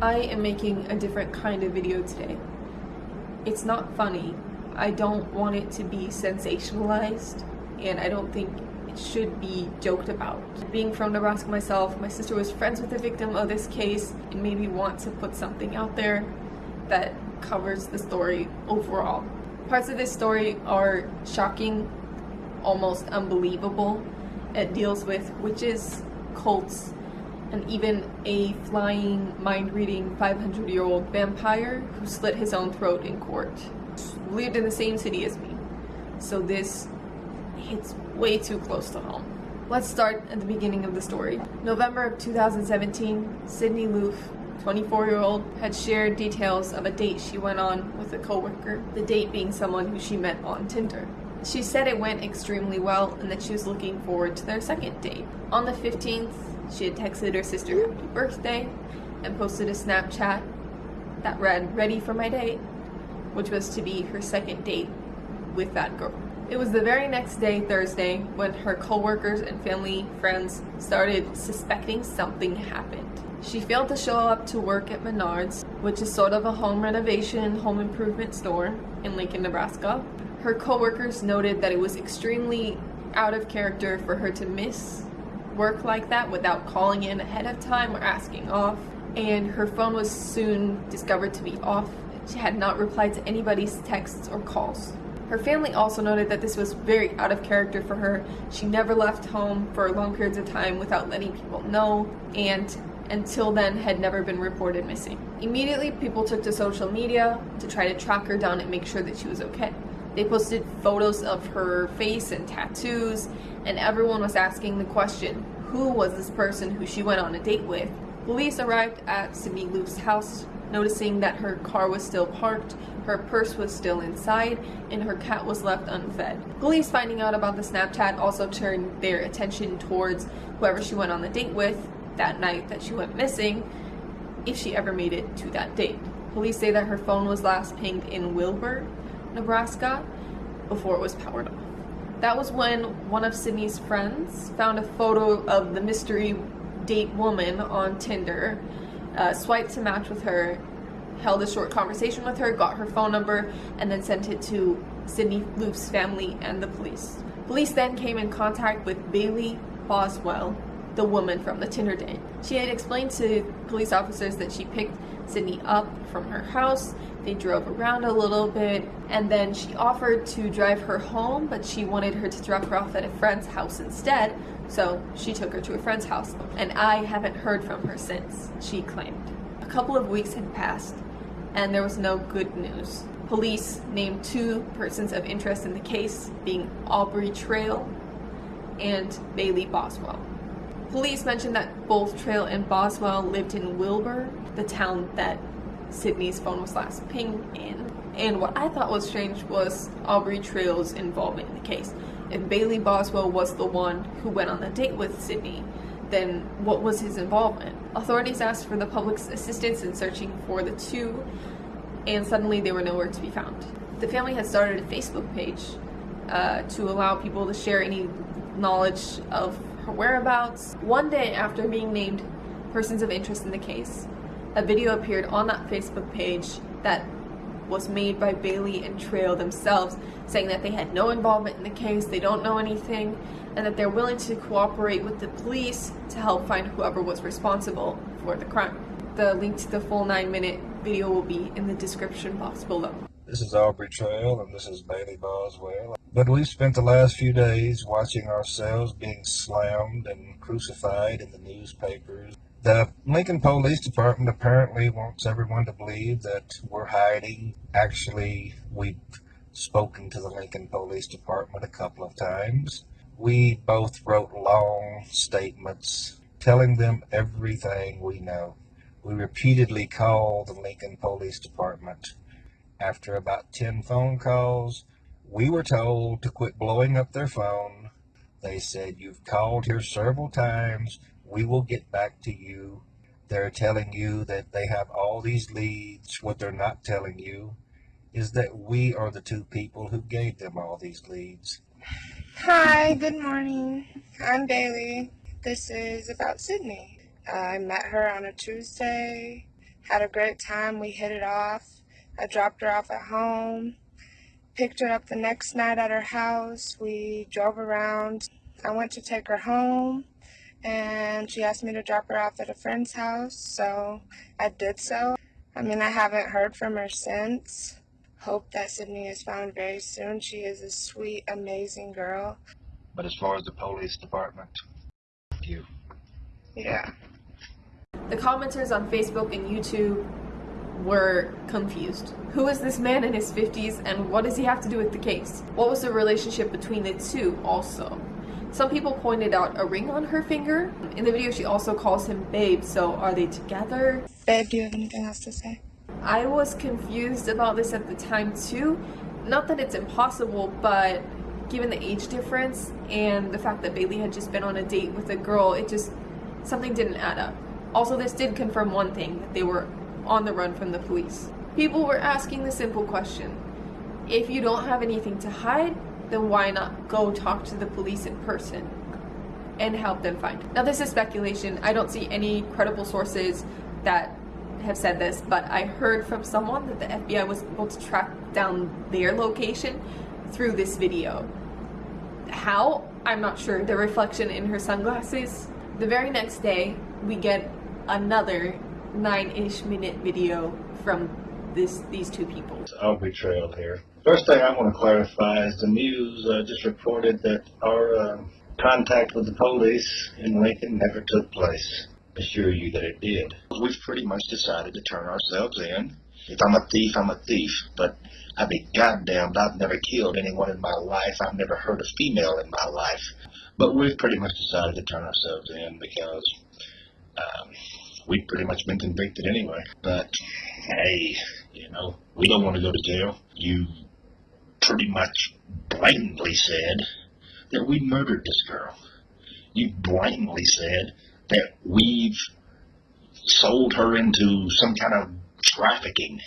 I am making a different kind of video today. It's not funny. I don't want it to be sensationalized, and I don't think it should be joked about. Being from Nebraska myself, my sister was friends with the victim of this case and made me want to put something out there that covers the story overall. Parts of this story are shocking, almost unbelievable. It deals with witches, cults, and even a flying, mind-reading 500-year-old vampire who slit his own throat in court. Lived in the same city as me. So this hits way too close to home. Let's start at the beginning of the story. November of 2017, Sydney Loofe, 24-year-old, had shared details of a date she went on with a coworker, the date being someone who she met on Tinder. She said it went extremely well and that she was looking forward to their second date. On the 15th, she had texted her sister happy birthday and posted a Snapchat that read, ready for my date, which was to be her second date with that girl. It was the very next day, Thursday, when her coworkers and family friends started suspecting something happened. She failed to show up to work at Menards, which is sort of a home renovation, home improvement store in Lincoln, Nebraska. Her coworkers noted that it was extremely out of character for her to miss work like that without calling in ahead of time or asking off. And her phone was soon discovered to be off. She had not replied to anybody's texts or calls. Her family also noted that this was very out of character for her. She never left home for long periods of time without letting people know and until then had never been reported missing. Immediately, people took to social media to try to track her down and make sure that she was okay. They posted photos of her face and tattoos, and everyone was asking the question, who was this person who she went on a date with? Police arrived at Sydney Loofe's house noticing that her car was still parked, her purse was still inside, and her cat was left unfed. Police finding out about the Snapchat also turned their attention towards whoever she went on the date with that night that she went missing, if she ever made it to that date. Police say that her phone was last pinged in Wilber, Nebraska, before it was powered off. That was when one of Sydney's friends found a photo of the mystery date woman on Tinder uh, swiped to match with her, held a short conversation with her, got her phone number, and then sent it to Sydney Loofe's family and the police. Police then came in contact with Bailey Boswell, the woman from the Tinder date. She had explained to police officers that she picked Sydney up from her house, they drove around a little bit, and then she offered to drive her home, but she wanted her to drop her off at a friend's house instead, so she took her to a friend's house, and I haven't heard from her since, she claimed. A couple of weeks had passed, and there was no good news. Police named two persons of interest in the case, being Aubrey Trail and Bailey Boswell. Police mentioned that both Trail and Boswell lived in Wilber, the town that Sydney's phone was last pinged in. And what I thought was strange was Aubrey Trail's involvement in the case if Bailey Boswell was the one who went on the date with Sydney, then what was his involvement? Authorities asked for the public's assistance in searching for the two, and suddenly they were nowhere to be found. The family had started a Facebook page uh, to allow people to share any knowledge of her whereabouts. One day after being named persons of interest in the case, a video appeared on that Facebook page that was made by Bailey and Trail themselves, saying that they had no involvement in the case, they don't know anything, and that they're willing to cooperate with the police to help find whoever was responsible for the crime. The link to the full 9-minute video will be in the description box below. This is Aubrey Trail, and this is Bailey Boswell. But we've spent the last few days watching ourselves being slammed and crucified in the newspapers the Lincoln Police Department apparently wants everyone to believe that we're hiding. Actually, we've spoken to the Lincoln Police Department a couple of times. We both wrote long statements telling them everything we know. We repeatedly called the Lincoln Police Department. After about 10 phone calls, we were told to quit blowing up their phone. They said, You've called here several times we will get back to you. They're telling you that they have all these leads. What they're not telling you is that we are the two people who gave them all these leads. Hi, good morning. I'm Bailey. This is about Sydney. I met her on a Tuesday, Had a great time. We hit it off. I dropped her off at home, picked her up the next night at her house. We drove around. I went to take her home and she asked me to drop her off at a friend's house, so I did so. I mean, I haven't heard from her since. Hope that Sydney is found very soon. She is a sweet, amazing girl. But as far as the police department, you. Yeah. The commenters on Facebook and YouTube were confused. Who is this man in his 50s and what does he have to do with the case? What was the relationship between the two also? Some people pointed out a ring on her finger. In the video, she also calls him babe, so are they together? Babe, do you have anything else to say? I was confused about this at the time too. Not that it's impossible, but given the age difference and the fact that Bailey had just been on a date with a girl, it just, something didn't add up. Also, this did confirm one thing, that they were on the run from the police. People were asking the simple question, if you don't have anything to hide, then why not go talk to the police in person and help them find? Now this is speculation. I don't see any credible sources that have said this, but I heard from someone that the FBI was able to track down their location through this video. How? I'm not sure. The reflection in her sunglasses. The very next day, we get another nine-ish minute video from this these two people. Aubrey Trail here. First thing I want to clarify is the news uh, just reported that our uh, contact with the police in Lincoln never took place. I assure you that it did. We've pretty much decided to turn ourselves in. If I'm a thief, I'm a thief. But I'd be goddamned, I've never killed anyone in my life. I've never hurt a female in my life. But we've pretty much decided to turn ourselves in because um, we've pretty much been convicted anyway. But hey, you know, we don't want to go to jail. You pretty much blatantly said that we murdered this girl. You blatantly said that we've sold her into some kind of trafficking.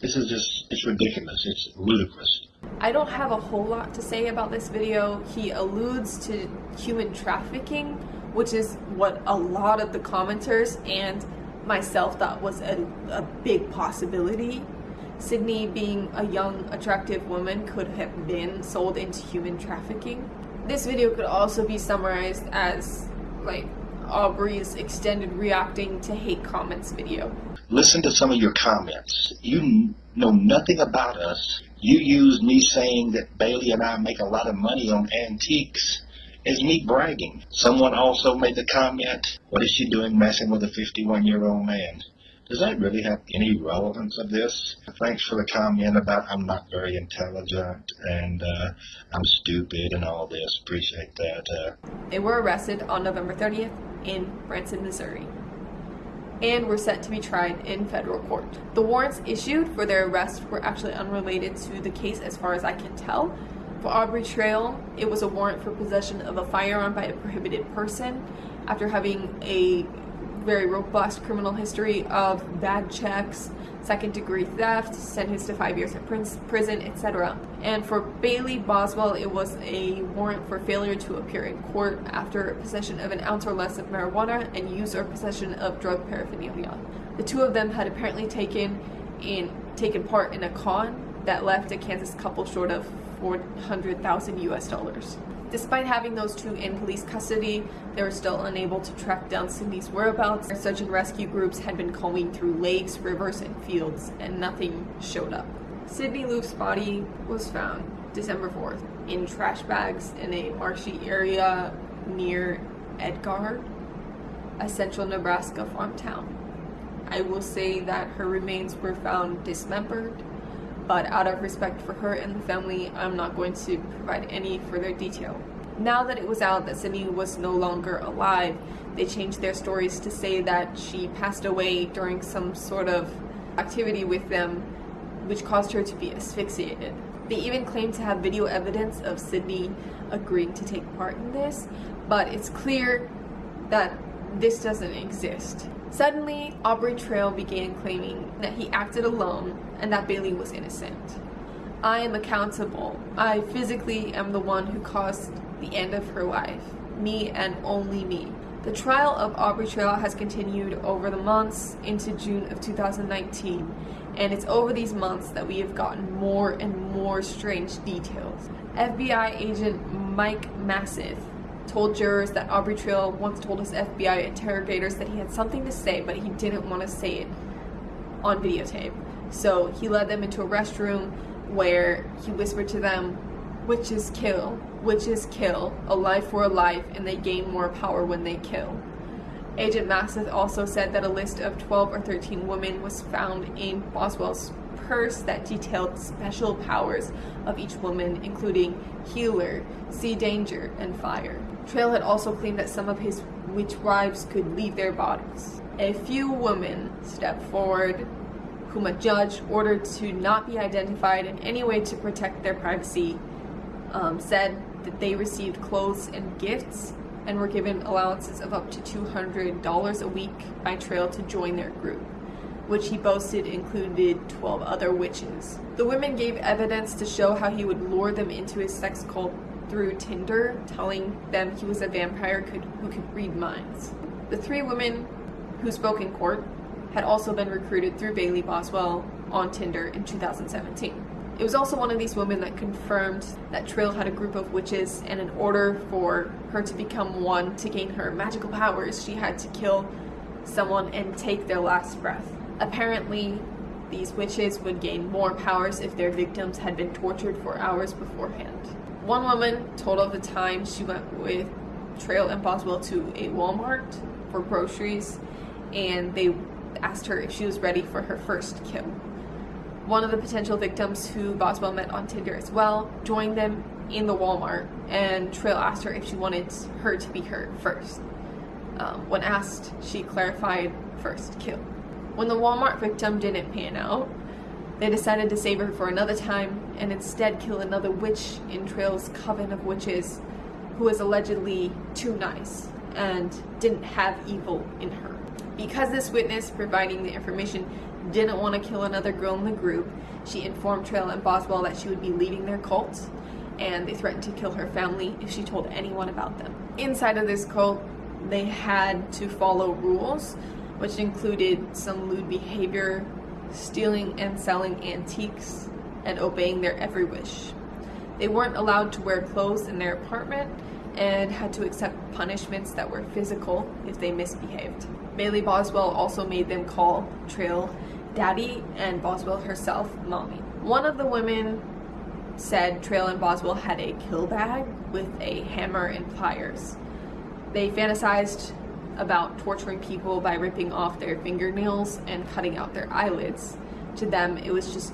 This is just, it's ridiculous. It's ludicrous. I don't have a whole lot to say about this video. He alludes to human trafficking, which is what a lot of the commenters and myself thought was a, a big possibility. Sydney, being a young, attractive woman, could have been sold into human trafficking. This video could also be summarized as like Aubrey's extended reacting to hate comments video. Listen to some of your comments. You know nothing about us. You use me saying that Bailey and I make a lot of money on antiques as me bragging. Someone also made the comment, what is she doing messing with a 51 year old man? Does that really have any relevance of this? Thanks for the comment about I'm not very intelligent and uh, I'm stupid and all this. Appreciate that. Uh, They were arrested on November 30th in Branson, Missouri, and were set to be tried in federal court. The warrants issued for their arrest were actually unrelated to the case as far as I can tell. For Aubrey Trail, it was a warrant for possession of a firearm by a prohibited person after having a very robust criminal history of bad checks, second degree theft, sentenced to five years in prison, etc. And for Bailey Boswell, it was a warrant for failure to appear in court after possession of an ounce or less of marijuana and use or possession of drug paraphernalia. The two of them had apparently taken in taken part in a con that left a Kansas couple short of 400,000 US dollars. Despite having those two in police custody, they were still unable to track down Sydney's whereabouts. Search and rescue groups had been combing through lakes, rivers, and fields, and nothing showed up. Sydney Loof's body was found December 4th in trash bags in a marshy area near Edgar, a central Nebraska farm town. I will say that her remains were found dismembered but out of respect for her and the family, I'm not going to provide any further detail. Now that it was out that Sydney was no longer alive, they changed their stories to say that she passed away during some sort of activity with them, which caused her to be asphyxiated. They even claim to have video evidence of Sydney agreeing to take part in this, but it's clear that this doesn't exist. Suddenly, Aubrey Trail began claiming that he acted alone and that Bailey was innocent. I am accountable. I physically am the one who caused the end of her life. Me and only me. The trial of Aubrey Trail has continued over the months into June of 2019, and it's over these months that we have gotten more and more strange details. FBI agent Mike Massive told jurors that Aubrey Trail once told his FBI interrogators that he had something to say, but he didn't want to say it on videotape. So he led them into a restroom where he whispered to them, Witches kill, witches kill, a life for a life, and they gain more power when they kill. Agent Massive also said that a list of 12 or 13 women was found in Boswell's purse that detailed special powers of each woman, including healer, see danger, and fire. Trail had also claimed that some of his witch wives could leave their bodies. A few women stepped forward whom a judge ordered to not be identified in any way to protect their privacy um, said that they received clothes and gifts and were given allowances of up to $200 a week by Trail to join their group, which he boasted included 12 other witches. The women gave evidence to show how he would lure them into his sex cult through Tinder, telling them he was a vampire could, who could read minds. The three women who spoke in court had also been recruited through Bailey Boswell on Tinder in 2017. It was also one of these women that confirmed that Trail had a group of witches, and in order for her to become one to gain her magical powers, she had to kill someone and take their last breath. Apparently, these witches would gain more powers if their victims had been tortured for hours beforehand. One woman told of the time she went with Trail and Boswell to a Walmart for groceries, and they asked her if she was ready for her first kill. One of the potential victims who Boswell met on Tinder as well joined them in the Walmart, and Trail asked her if she wanted her to be her first. Um, when asked, she clarified first kill. When the Walmart victim didn't pan out, they decided to save her for another time and instead kill another witch in Trail's coven of witches who was allegedly too nice and didn't have evil in her. Because this witness providing the information didn't want to kill another girl in the group, she informed Trail and Boswell that she would be leaving their cult, and they threatened to kill her family if she told anyone about them. Inside of this cult, they had to follow rules, which included some lewd behavior, stealing and selling antiques, and obeying their every wish. They weren't allowed to wear clothes in their apartment and had to accept punishments that were physical if they misbehaved. Bailey Boswell also made them call Trail Daddy and Boswell herself Mommy. One of the women said Trail and Boswell had a kill bag with a hammer and pliers. They fantasized about torturing people by ripping off their fingernails and cutting out their eyelids. To them, it was just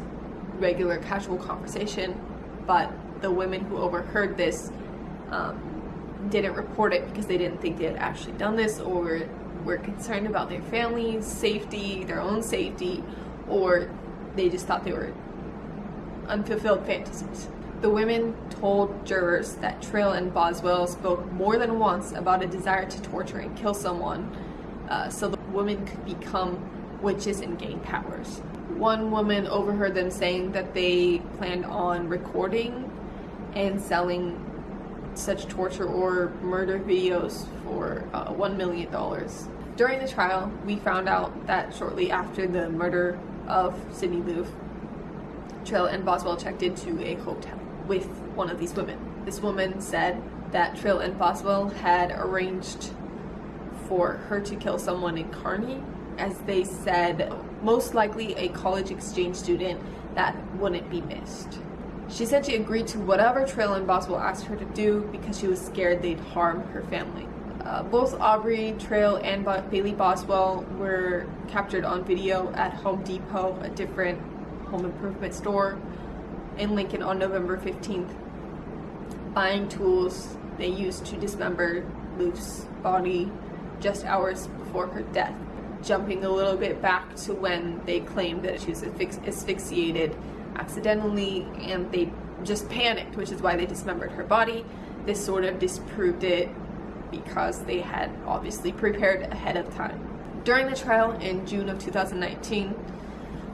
regular casual conversation, but the women who overheard this um, didn't report it because they didn't think they had actually done this or were concerned about their family's safety, their own safety, or they just thought they were unfulfilled fantasies. The women told jurors that Trail and Boswell spoke more than once about a desire to torture and kill someone uh, so the women could become witches and gain powers. One woman overheard them saying that they planned on recording and selling such torture or murder videos for uh, $1 million. During the trial, we found out that shortly after the murder of Sydney Loofe, Trail and Boswell checked into a hotel with one of these women. This woman said that Trail and Boswell had arranged for her to kill someone in Kearney, as they said, most likely a college exchange student that wouldn't be missed. She said she agreed to whatever Trail and Boswell asked her to do because she was scared they'd harm her family. Uh, both Aubrey Trail and Bailey Boswell were captured on video at Home Depot, a different home improvement store in Lincoln on November 15th, buying tools they used to dismember Loofe's body just hours before her death. Jumping a little bit back to when they claimed that she was asphyxiated accidentally and they just panicked, which is why they dismembered her body. This sort of disproved it because they had obviously prepared ahead of time. During the trial in June of 2019,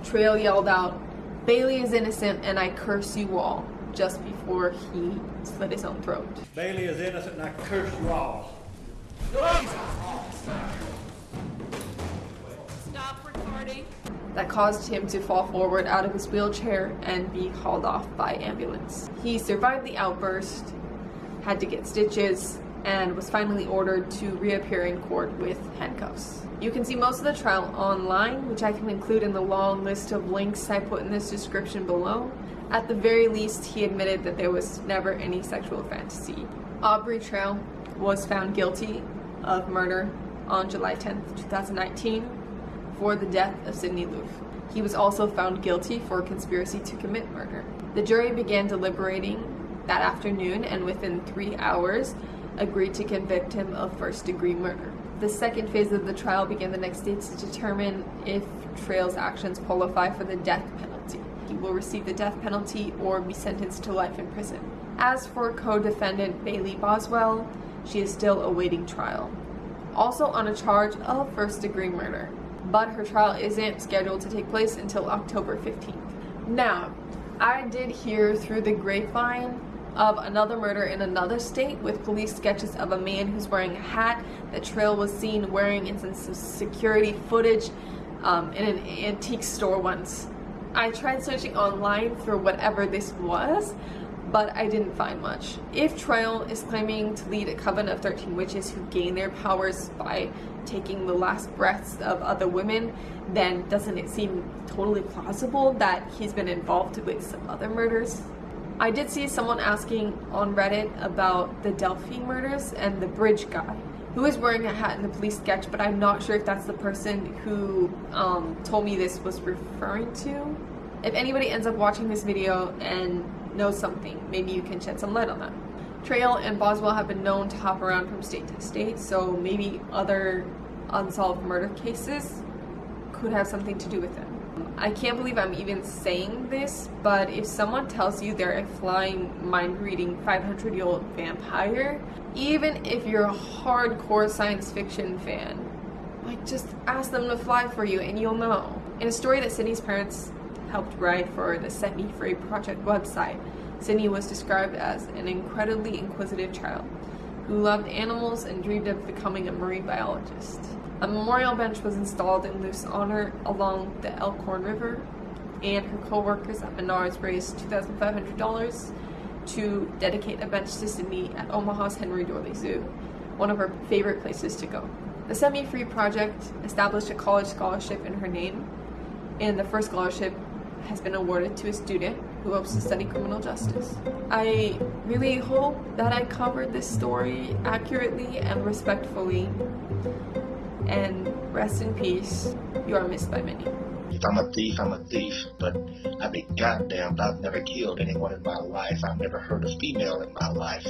Trail yelled out, Bailey is innocent and I curse you all, just before he slit his own throat. Bailey is innocent and I curse you all. That caused him to fall forward out of his wheelchair and be hauled off by ambulance. He survived the outburst, had to get stitches, and was finally ordered to reappear in court with handcuffs. You can see most of the trial online, which I can include in the long list of links I put in this description below. At the very least, he admitted that there was never any sexual fantasy. Aubrey Trail was found guilty of murder on July 10, 2019 for the death of Sydney Loofe. He was also found guilty for conspiracy to commit murder. The jury began deliberating that afternoon and within three hours agreed to convict him of first degree murder. The second phase of the trial began the next day to determine if Trail's actions qualify for the death penalty. He will receive the death penalty or be sentenced to life in prison. As for co-defendant Bailey Boswell, she is still awaiting trial. Also on a charge of first degree murder, but her trial isn't scheduled to take place until October 15th. Now, I did hear through the grapevine of another murder in another state with police sketches of a man who's wearing a hat that Trail was seen wearing in some security footage um, in an antique store once. I tried searching online for whatever this was, but I didn't find much. If Trail is claiming to lead a coven of 13 witches who gain their powers by taking the last breaths of other women, then doesn't it seem totally plausible that he's been involved with some other murders? I did see someone asking on Reddit about the Delphi murders and the bridge guy who is wearing a hat in the police sketch, but I'm not sure if that's the person who um, told me this was referring to. If anybody ends up watching this video and knows something, maybe you can shed some light on that. Trail and Boswell have been known to hop around from state to state, so maybe other unsolved murder cases could have something to do with it. I can't believe I'm even saying this, but if someone tells you they're a flying, mind-reading 500-year-old vampire, even if you're a hardcore science fiction fan, like just ask them to fly for you and you'll know. In a story that Sydney's parents helped write for the Set Me Free Project website, Sydney was described as an incredibly inquisitive child who loved animals and dreamed of becoming a marine biologist. A memorial bench was installed in Loofe's honor along the Elkhorn River, and her co-workers at Menards raised $2,500 to dedicate a bench to Sydney at Omaha's Henry Doorly Zoo, one of her favorite places to go. The Set Me Free Project established a college scholarship in her name, and the first scholarship has been awarded to a student who hopes to study criminal justice. I really hope that I covered this story accurately and respectfully and rest in peace. You are missed by many. If I'm a thief, I'm a thief, but I'd be goddamned I've never killed anyone in my life. I've never hurt a female in my life.